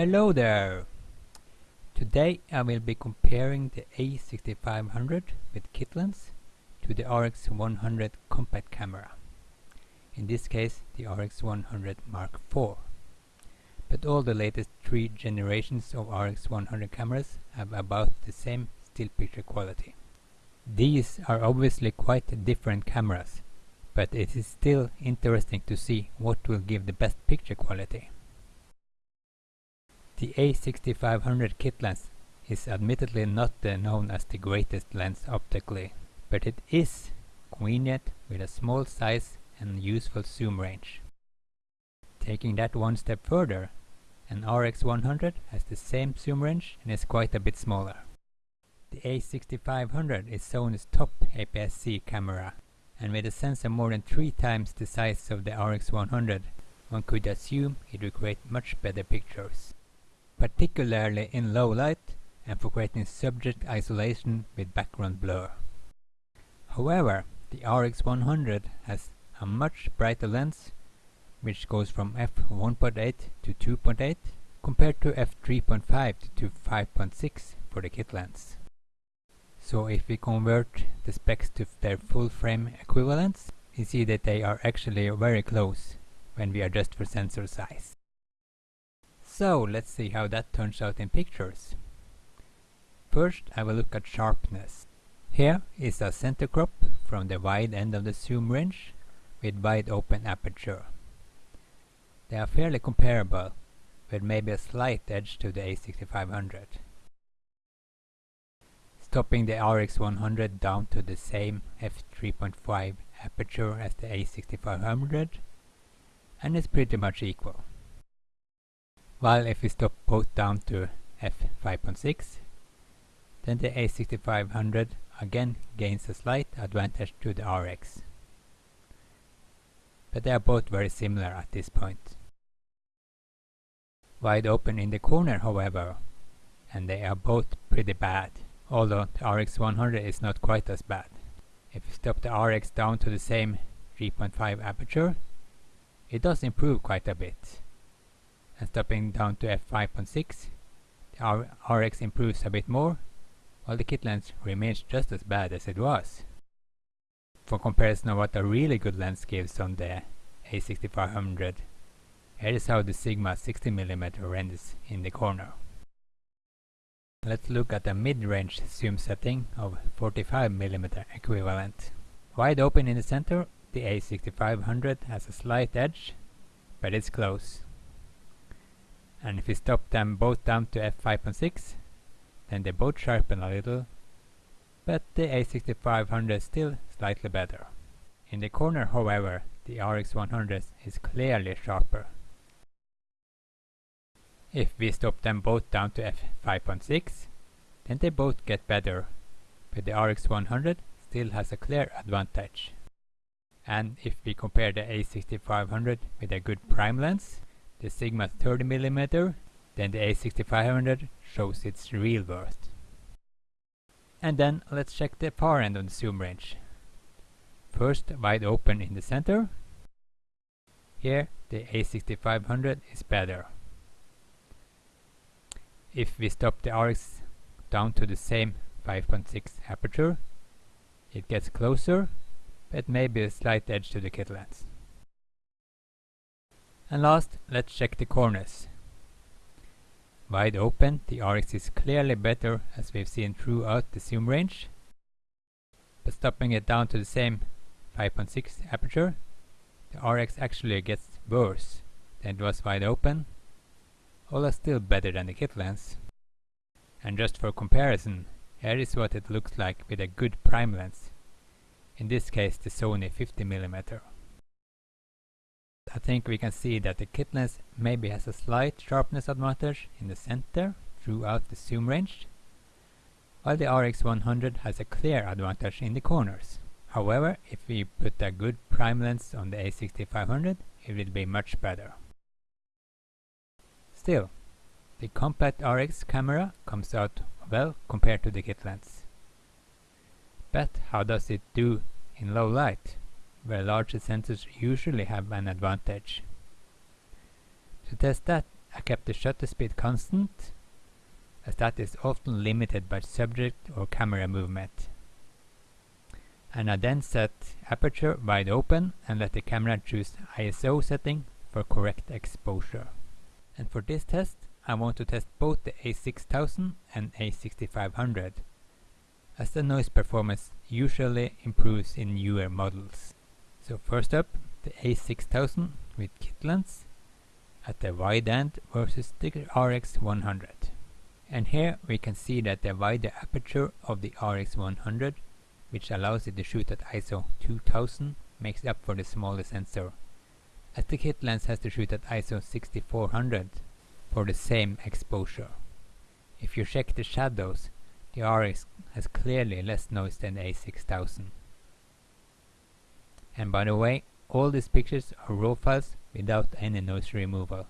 Hello there! Today I will be comparing the A6500 with kit lens to the RX100 compact camera. In this case the RX100 Mark IV. But all the latest three generations of RX100 cameras have about the same still picture quality. These are obviously quite different cameras, but it is still interesting to see what will give the best picture quality. The A6500 kit lens is admittedly not uh, known as the greatest lens optically, but it is convenient with a small size and useful zoom range. Taking that one step further, an RX100 has the same zoom range and is quite a bit smaller. The A6500 is Sony's top APS-C camera, and with a sensor more than three times the size of the RX100, one could assume it would create much better pictures, particularly in low light and for creating subject isolation with background blur. However, the RX100 has a much brighter lens, which goes from f1.8 to 2.8 compared to f3.5 to 5.6 for the kit lens. So if we convert the specs to their full frame equivalents, we see that they are actually very close when we adjust for sensor size. So let's see how that turns out in pictures. First I will look at sharpness. Here is a center crop from the wide end of the zoom range with wide open aperture. They are fairly comparable, with maybe a slight edge to the A6500 stopping the RX100 down to the same f3.5 aperture as the A6500 and it's pretty much equal. While if we stop both down to f5.6 then the A6500 again gains a slight advantage to the RX. But they are both very similar at this point. Wide open in the corner however, and they are both pretty bad although the RX100 is not quite as bad. If we stop the RX down to the same 3.5 aperture, it does improve quite a bit. And stopping down to f5.6, the RX improves a bit more, while the kit lens remains just as bad as it was. For comparison of what a really good lens gives on the A6500, here is how the Sigma 60mm renders in the corner. Let's look at the mid-range zoom setting of 45mm equivalent. Wide open in the center, the A6500 has a slight edge, but it's close. And if we stop them both down to f5.6, then they both sharpen a little, but the A6500 is still slightly better. In the corner, however, the RX100 is clearly sharper. If we stop them both down to f5.6, then they both get better, but the RX100 still has a clear advantage. And if we compare the A6500 with a good prime lens, the Sigma 30mm, then the A6500 shows its real worth. And then let's check the far end of the zoom range. First wide open in the center. Here the A6500 is better. If we stop the RX down to the same 5.6 aperture, it gets closer, but maybe a slight edge to the kit lens. And last, let's check the corners. Wide open, the RX is clearly better as we've seen throughout the zoom range. But stopping it down to the same 5.6 aperture, the RX actually gets worse than it was wide open are still better than the kit lens. And just for comparison, here is what it looks like with a good prime lens. In this case the Sony 50mm. I think we can see that the kit lens maybe has a slight sharpness advantage in the center throughout the zoom range, while the RX100 has a clear advantage in the corners. However, if we put a good prime lens on the A6500, it will be much better. Still, the compact RX camera comes out well compared to the kit lens. But how does it do in low light, where larger sensors usually have an advantage? To test that, I kept the shutter speed constant as that is often limited by subject or camera movement. And I then set aperture wide open and let the camera choose ISO setting for correct exposure. And for this test I want to test both the A6000 and A6500 as the noise performance usually improves in newer models. So first up the A6000 with kit lens at the wide end versus the RX100. And here we can see that the wider aperture of the RX100 which allows it to shoot at ISO 2000 makes up for the smaller sensor as the kit lens has to shoot at ISO 6400 for the same exposure. If you check the shadows, the RX has clearly less noise than the A6000. And by the way, all these pictures are RAW files without any noise removal.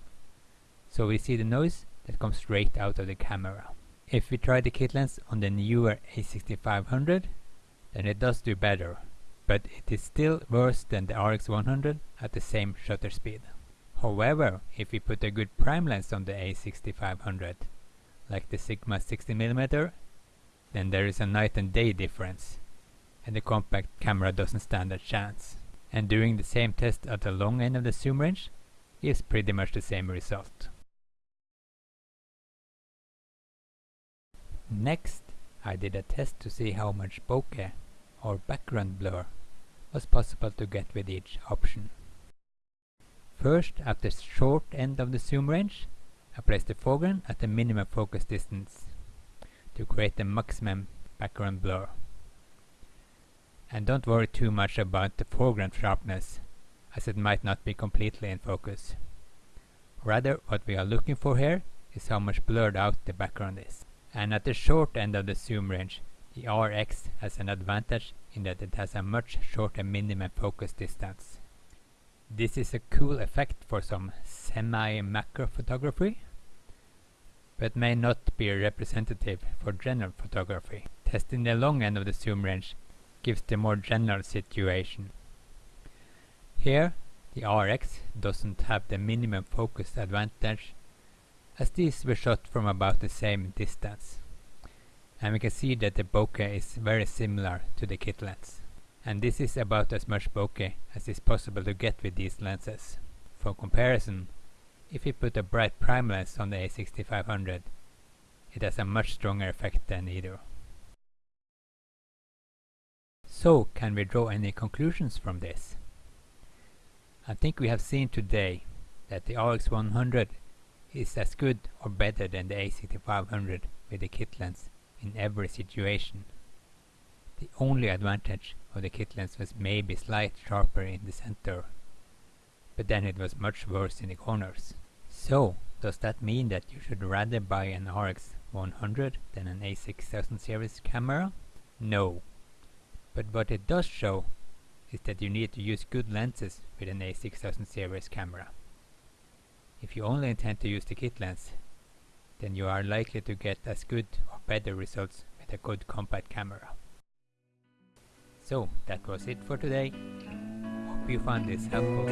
So we see the noise that comes straight out of the camera. If we try the kit lens on the newer A6500, then it does do better, but it is still worse than the RX100 at the same shutter speed. However, if we put a good prime lens on the A6500, like the Sigma 60mm, then there is a night and day difference, and the compact camera doesn't stand a chance. And doing the same test at the long end of the zoom range gives pretty much the same result. Next, I did a test to see how much bokeh, or background blur, was possible to get with each option. First, at the short end of the zoom range, I placed the foreground at the minimum focus distance to create the maximum background blur. And don't worry too much about the foreground sharpness, as it might not be completely in focus. Rather, what we are looking for here is how much blurred out the background is. And at the short end of the zoom range, the RX has an advantage in that it has a much shorter minimum focus distance. This is a cool effect for some semi-macro photography, but may not be representative for general photography. Testing the long end of the zoom range gives the more general situation. Here, the RX doesn't have the minimum focus advantage as these were shot from about the same distance. And we can see that the bokeh is very similar to the kit lens and this is about as much bokeh as is possible to get with these lenses. For comparison, if we put a bright prime lens on the A6500, it has a much stronger effect than either. So, can we draw any conclusions from this? I think we have seen today that the RX100 is as good or better than the A6500 with the kit lens in every situation. The only advantage of the kit lens was maybe slight sharper in the center, but then it was much worse in the corners. So, does that mean that you should rather buy an RX 100 than an A6000 series camera? No. But what it does show is that you need to use good lenses with an A6000 series camera. If you only intend to use the kit lens, then you are likely to get as good or better results with a good compact camera. So that was it for today. Hope you found this helpful.